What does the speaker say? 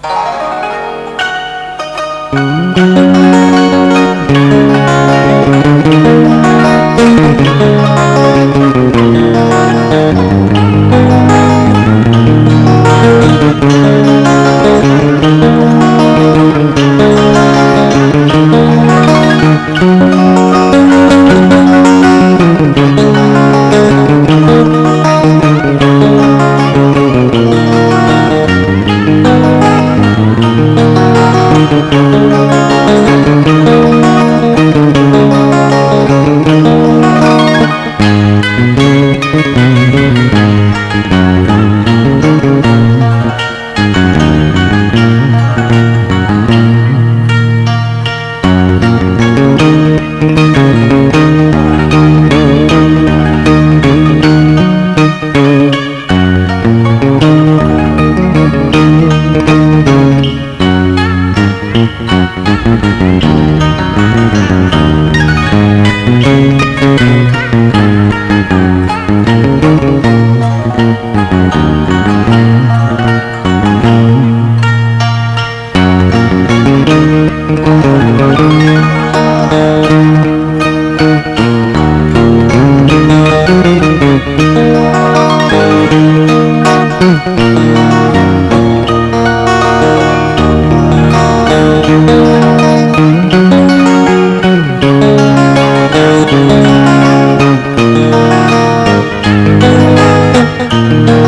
Thank Música Música